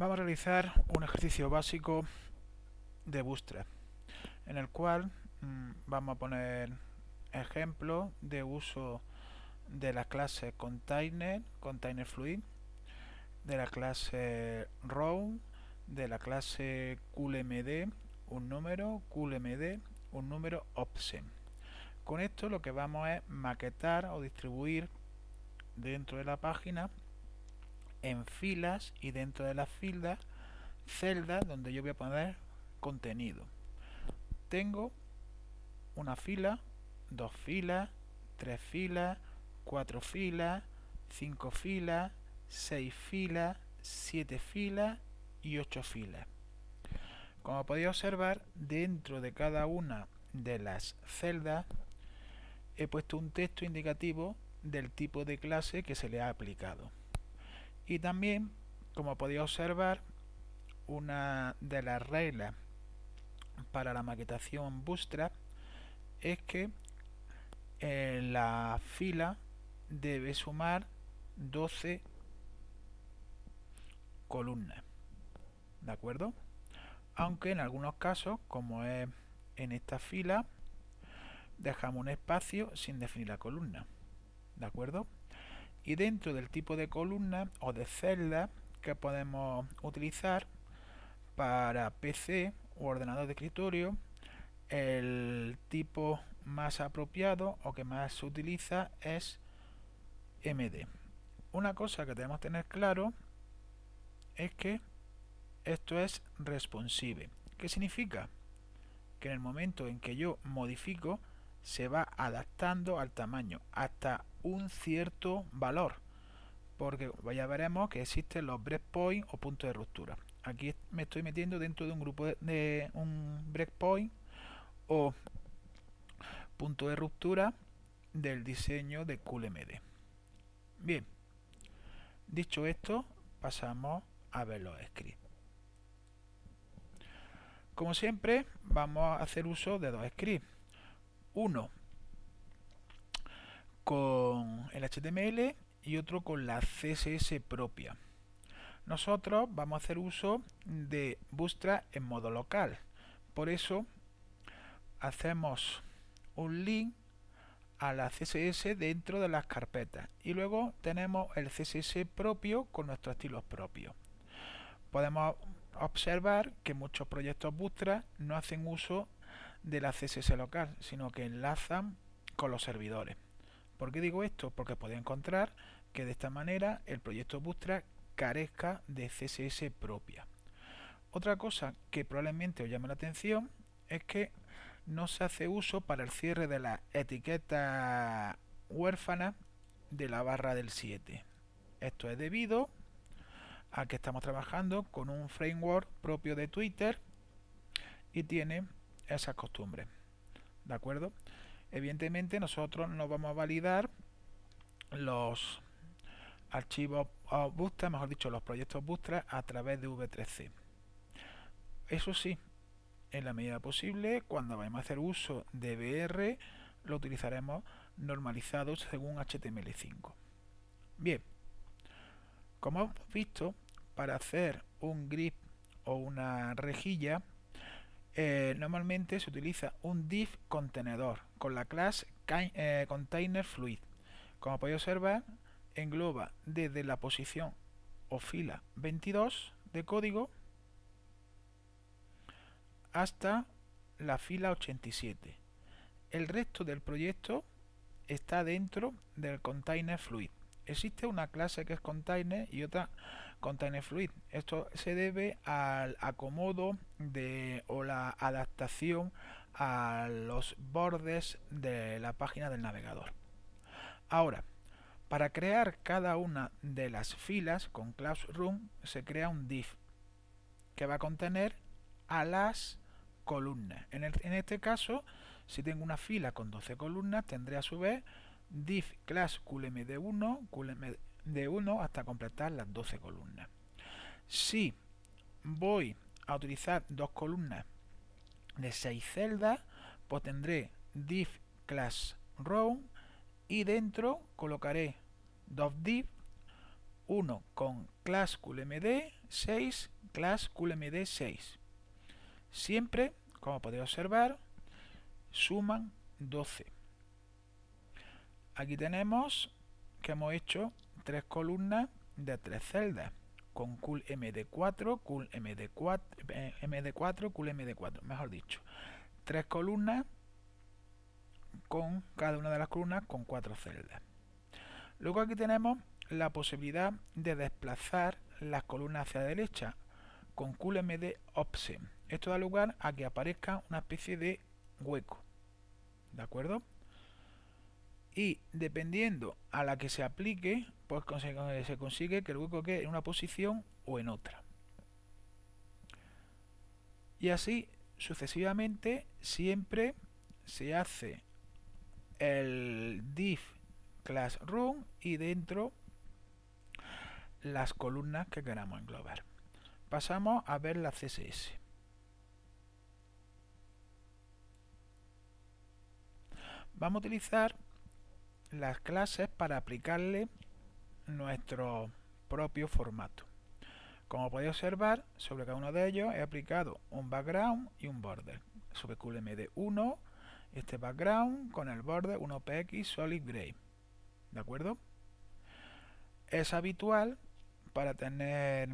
Vamos a realizar un ejercicio básico de Bootstrap en el cual mmm, vamos a poner ejemplos de uso de la clase container, container fluid, de la clase row, de la clase coolmd, un número, coolmd, un número option. Con esto lo que vamos es maquetar o distribuir dentro de la página en filas y dentro de las filas celdas donde yo voy a poner contenido. Tengo una fila, dos filas, tres filas, cuatro filas, cinco filas, seis filas, siete filas y ocho filas. Como podéis observar, dentro de cada una de las celdas he puesto un texto indicativo del tipo de clase que se le ha aplicado. Y también, como podéis observar, una de las reglas para la maquetación Bootstrap es que en la fila debe sumar 12 columnas. ¿De acuerdo? Aunque en algunos casos, como es en esta fila, dejamos un espacio sin definir la columna. ¿De acuerdo? Y dentro del tipo de columna o de celda que podemos utilizar para PC o ordenador de escritorio el tipo más apropiado o que más se utiliza es MD una cosa que debemos tener claro es que esto es responsive ¿qué significa? que en el momento en que yo modifico se va adaptando al tamaño hasta un cierto valor porque ya veremos que existen los breakpoints o puntos de ruptura. Aquí me estoy metiendo dentro de un grupo de, un breakpoint o punto de ruptura del diseño de QLMD bien dicho esto pasamos a ver los scripts. Como siempre vamos a hacer uso de dos scripts uno con el HTML y otro con la CSS propia. Nosotros vamos a hacer uso de Bootstrap en modo local. Por eso hacemos un link a la CSS dentro de las carpetas y luego tenemos el CSS propio con nuestros estilos propios. Podemos observar que muchos proyectos Bootstrap no hacen uso de la CSS local, sino que enlazan con los servidores. ¿Por qué digo esto? Porque podéis encontrar que de esta manera el proyecto Bootstrap carezca de CSS propia. Otra cosa que probablemente os llame la atención es que no se hace uso para el cierre de la etiqueta huérfana de la barra del 7. Esto es debido a que estamos trabajando con un framework propio de Twitter y tiene esas costumbres. ¿De acuerdo? Evidentemente nosotros no vamos a validar los archivos Bootstrap, mejor dicho, los proyectos Bootstrap a través de V3C. Eso sí, en la medida posible, cuando vayamos a hacer uso de BR, lo utilizaremos normalizado según HTML5. Bien, como hemos visto, para hacer un grip o una rejilla, eh, normalmente se utiliza un div contenedor con la clase eh, container fluid. Como podéis observar, engloba desde la posición o fila 22 de código hasta la fila 87. El resto del proyecto está dentro del container fluid. Existe una clase que es container y otra container fluid. Esto se debe al acomodo de, o la adaptación a los bordes de la página del navegador. Ahora, para crear cada una de las filas con Classroom se crea un div que va a contener a las columnas. En, en este caso, si tengo una fila con 12 columnas, tendré a su vez div class qlmd1, de 1 hasta completar las 12 columnas. Si voy a utilizar dos columnas de 6 celdas, pues tendré div class row y dentro colocaré dos div, 1 con class coolmd 6 class coolmd 6. Siempre, como podéis observar, suman 12. Aquí tenemos que hemos hecho tres columnas de tres celdas con cool md4, cool md4, md4, cool md4, mejor dicho. Tres columnas con cada una de las columnas con cuatro celdas. Luego aquí tenemos la posibilidad de desplazar las columnas hacia la derecha con QLMD Offset. Esto da lugar a que aparezca una especie de hueco. ¿De acuerdo? Y dependiendo a la que se aplique, pues se consigue que el hueco quede en una posición o en otra. Y así sucesivamente siempre se hace el div classroom y dentro las columnas que queramos englobar. Pasamos a ver la CSS. Vamos a utilizar las clases para aplicarle nuestro propio formato. Como podéis observar, sobre cada uno de ellos he aplicado un background y un border. Sobre QLMD1, este background con el border 1px solid gray. ¿De acuerdo? Es habitual para tener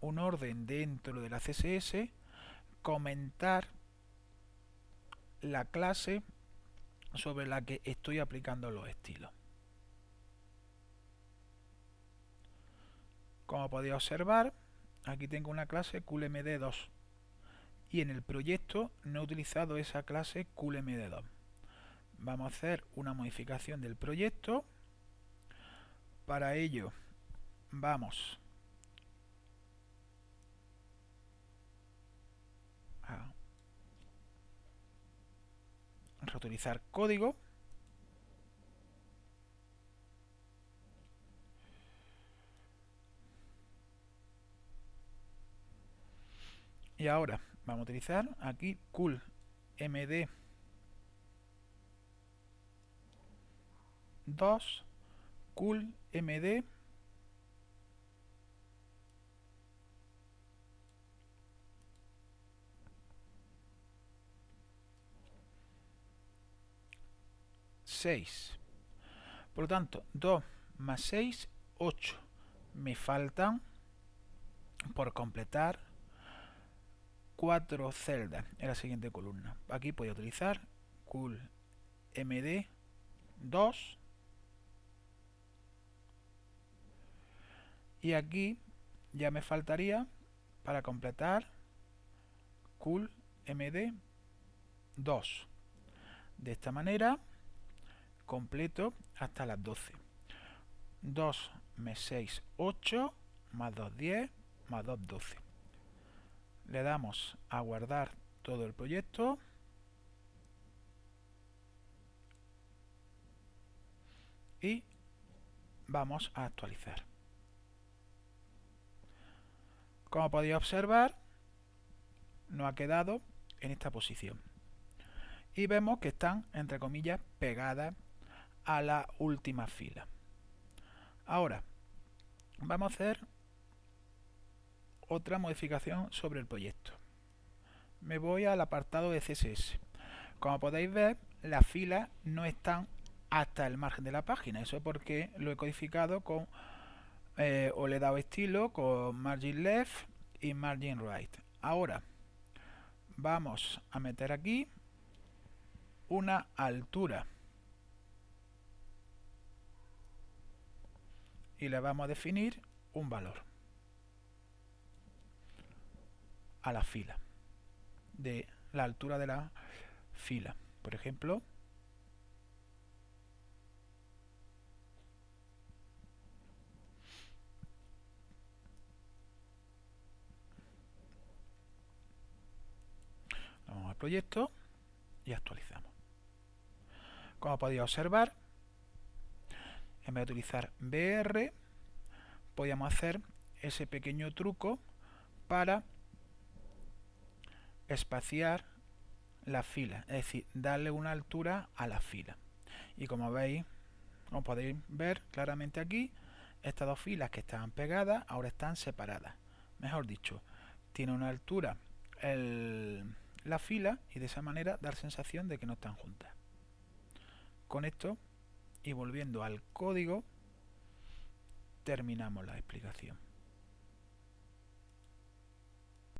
un orden dentro de la CSS comentar la clase sobre la que estoy aplicando los estilos. Como podéis observar, aquí tengo una clase coolmd2 y en el proyecto no he utilizado esa clase coolmd2. Vamos a hacer una modificación del proyecto. Para ello vamos reutilizar código. Y ahora vamos a utilizar aquí cool md 2 cool md 6. Por lo tanto, 2 más 6, 8. Me faltan por completar 4 celdas en la siguiente columna. Aquí voy a utilizar cool md 2 y aquí ya me faltaría para completar cool md 2 de esta manera completo hasta las 12. 2 más 6, 8, más 2, 10, más 2, 12. Le damos a guardar todo el proyecto. Y vamos a actualizar. Como podéis observar, no ha quedado en esta posición. Y vemos que están, entre comillas, pegadas a la última fila. Ahora, vamos a hacer otra modificación sobre el proyecto. Me voy al apartado de CSS. Como podéis ver, las filas no están hasta el margen de la página. Eso es porque lo he codificado con, eh, o le he dado estilo con margin left y margin right. Ahora, vamos a meter aquí una altura y le vamos a definir un valor a la fila de la altura de la fila. Por ejemplo vamos al proyecto y actualizamos. Como podéis observar en vez de utilizar BR, podíamos hacer ese pequeño truco para espaciar la fila, es decir, darle una altura a la fila. Y como veis, como podéis ver claramente aquí, Estas dos filas que estaban pegadas ahora están separadas. Mejor dicho, tiene una altura la fila y de esa manera dar sensación de que no están juntas. Con esto y volviendo al código terminamos la explicación.